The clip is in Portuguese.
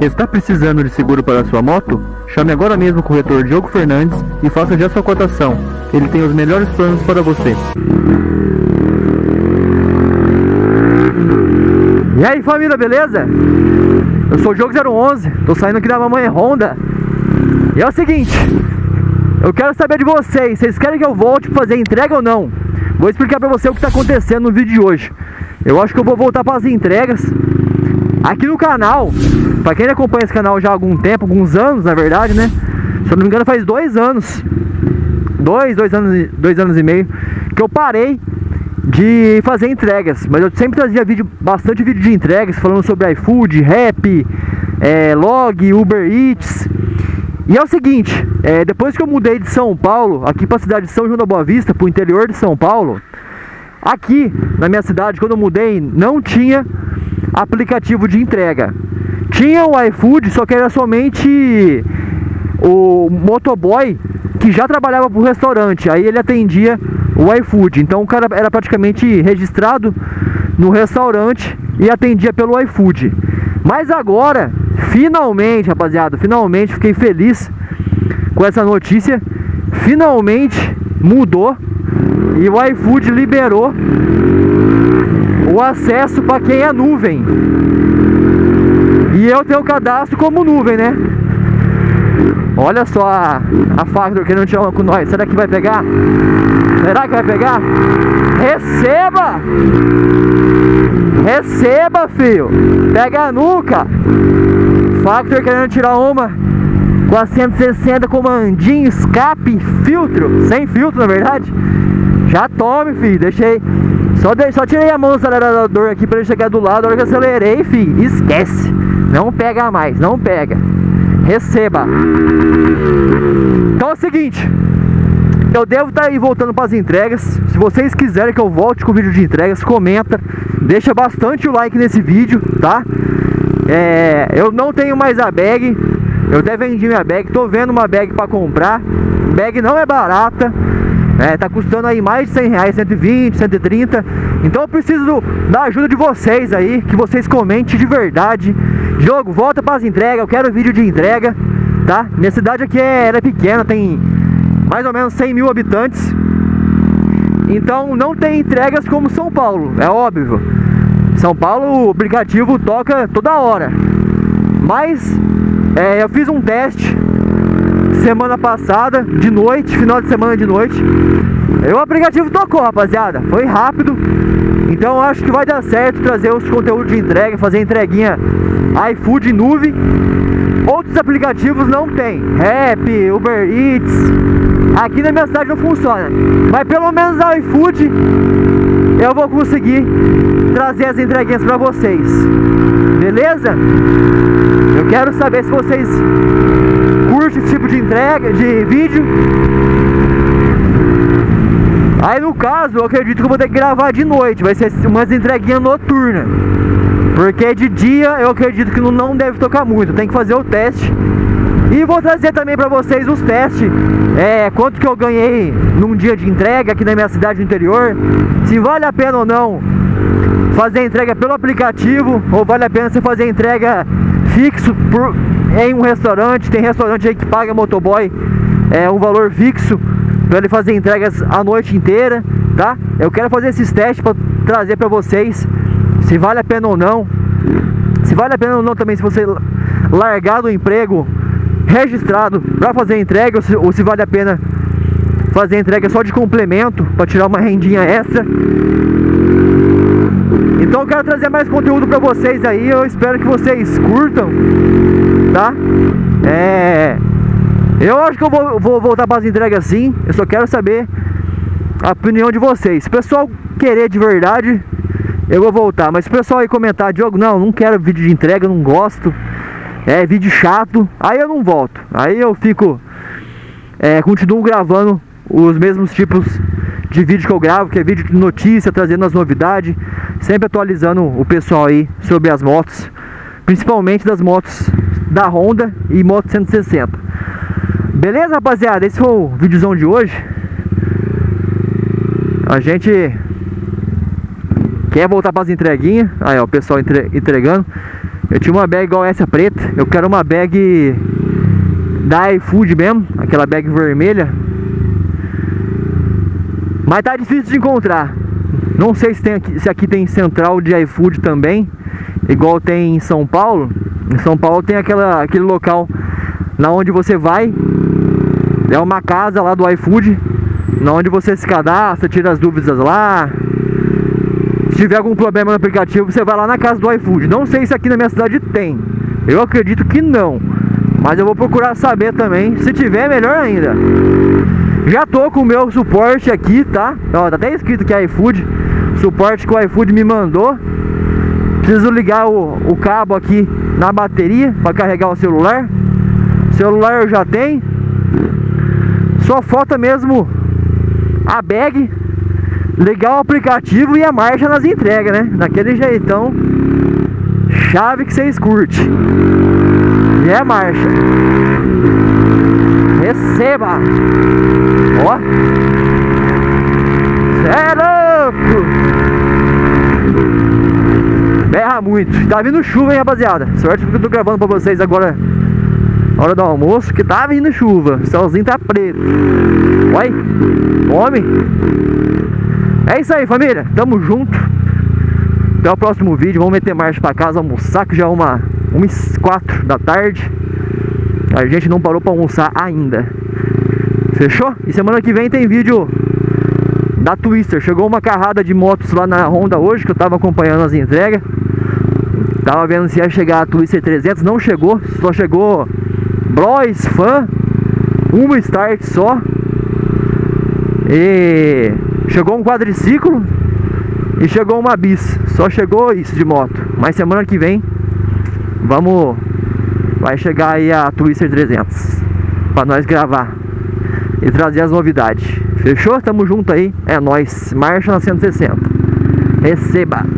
Está precisando de seguro para sua moto? Chame agora mesmo o corretor Diogo Fernandes e faça já sua cotação. Ele tem os melhores planos para você. E aí família, beleza? Eu sou o Diogo 011, tô saindo aqui da Mamãe Honda E é o seguinte Eu quero saber de vocês, vocês querem que eu volte para fazer entrega ou não? Vou explicar para você o que está acontecendo no vídeo de hoje Eu acho que eu vou voltar para as entregas Aqui no canal, para quem acompanha esse canal já há algum tempo, alguns anos na verdade, né? Se eu não me engano faz dois anos Dois, dois anos, dois anos e meio Que eu parei de fazer entregas, mas eu sempre trazia vídeo, bastante vídeo de entregas, falando sobre iFood, Rap, é, Log, Uber Eats. E é o seguinte, é, depois que eu mudei de São Paulo, aqui para a cidade de São João da Boa Vista, para o interior de São Paulo, aqui na minha cidade, quando eu mudei, não tinha aplicativo de entrega. Tinha o iFood, só que era somente o motoboy que já trabalhava para o restaurante, aí ele atendia o iFood. Então o cara era praticamente registrado no restaurante e atendia pelo iFood. Mas agora, finalmente, rapaziada, finalmente fiquei feliz com essa notícia. Finalmente mudou e o iFood liberou o acesso para quem é nuvem. E eu tenho cadastro como nuvem, né? Olha só a, a Factor que não tinha com nós. Será que vai pegar? Será que vai pegar? Receba! Receba, filho! Pega a nuca! Factor querendo tirar uma com a 160 comandinho, escape, filtro, sem filtro na verdade. Já tome, filho. Deixei. Só, de, só tirei a mão do acelerador aqui para ele chegar do lado. A hora que acelerei, filho, esquece. Não pega mais, não pega receba. Então é o seguinte, eu devo estar tá aí voltando para as entregas. Se vocês quiserem que eu volte com o vídeo de entregas, comenta, deixa bastante o like nesse vídeo, tá? É, eu não tenho mais a bag, eu até vendi minha bag, tô vendo uma bag para comprar. Bag não é barata, é, tá custando aí mais de 100 reais, 120, 130. Então eu preciso da ajuda de vocês aí, que vocês comentem de verdade Jogo, volta para as entregas, eu quero vídeo de entrega, tá? Minha cidade aqui é, é pequena, tem mais ou menos 100 mil habitantes. Então não tem entregas como São Paulo, é óbvio. São Paulo o aplicativo toca toda hora. Mas é, eu fiz um teste semana passada, de noite, final de semana de noite. O aplicativo tocou, rapaziada. Foi rápido. Então acho que vai dar certo trazer os conteúdos de entrega, fazer entreguinha iFood nuvem. Outros aplicativos não tem. Rap, Uber Eats. Aqui na minha cidade não funciona. Mas pelo menos o iFood eu vou conseguir trazer as entreguinhas para vocês. Beleza? Eu quero saber se vocês curtem esse tipo de entrega, de vídeo. Aí no caso, eu acredito que eu vou ter que gravar de noite. Vai ser umas entreguinhas noturnas. Porque de dia eu acredito que não deve tocar muito, tem que fazer o teste. E vou trazer também para vocês os testes, é, quanto que eu ganhei num dia de entrega aqui na minha cidade interior, se vale a pena ou não fazer entrega pelo aplicativo, ou vale a pena você fazer entrega fixo por, em um restaurante, tem restaurante aí que paga motoboy é, um valor fixo para ele fazer entregas a noite inteira, tá? Eu quero fazer esses testes para trazer para vocês se vale a pena ou não. Se vale a pena ou não também se você largar do emprego registrado para fazer entrega ou se, ou se vale a pena fazer entrega só de complemento para tirar uma rendinha extra. Então eu quero trazer mais conteúdo para vocês aí, eu espero que vocês curtam, tá? É... Eu acho que eu vou, vou voltar para as entregas sim, eu só quero saber a opinião de vocês. Se o pessoal querer de verdade, eu vou voltar. Mas o pessoal aí comentar, Diogo, não, não quero vídeo de entrega, não gosto. É vídeo chato. Aí eu não volto. Aí eu fico. É, continuo gravando os mesmos tipos de vídeo que eu gravo, que é vídeo de notícia, trazendo as novidades, sempre atualizando o pessoal aí sobre as motos, principalmente das motos da Honda e Moto 160. Beleza, rapaziada? Esse foi o videozão de hoje. A gente Quer voltar para as entreguinhas? Aí, ó, o pessoal entre, entregando. Eu tinha uma bag igual essa preta. Eu quero uma bag da iFood mesmo, aquela bag vermelha. Mas tá difícil de encontrar. Não sei se, tem aqui, se aqui tem central de iFood também, igual tem em São Paulo. Em São Paulo tem aquela, aquele local na onde você vai, é uma casa lá do iFood, na onde você se cadastra, tira as dúvidas lá. Se tiver algum problema no aplicativo, você vai lá na casa do iFood. Não sei se aqui na minha cidade tem. Eu acredito que não. Mas eu vou procurar saber também. Se tiver, melhor ainda. Já tô com o meu suporte aqui, tá? Ó, tá até escrito que é iFood. Suporte que o iFood me mandou. Preciso ligar o, o cabo aqui na bateria para carregar o celular. Celular eu já tenho. Só falta mesmo a bag, ligar o aplicativo e a marcha nas entregas, né? Daquele jeitão. Chave que vocês curtem. E é marcha. Receba! Ó! Muito. Tá vindo chuva, hein, rapaziada? Sorte que eu tô gravando pra vocês agora hora do almoço, que tá vindo chuva. O céuzinho tá preto. Oi, homem. É isso aí, família. Tamo junto. Até o próximo vídeo. Vamos meter marcha pra casa, almoçar, que já é uma, umas quatro da tarde. A gente não parou pra almoçar ainda. Fechou? E semana que vem tem vídeo da Twister. Chegou uma carrada de motos lá na Honda hoje, que eu tava acompanhando as entregas. Tava vendo se ia chegar a Twister 300, não chegou, só chegou Bros Fan, uma start só. E chegou um quadriciclo e chegou uma bis. Só chegou isso de moto. Mas semana que vem vamos vai chegar aí a Twister 300 para nós gravar e trazer as novidades. Fechou? Tamo junto aí. É nós. Marcha na 160. Receba.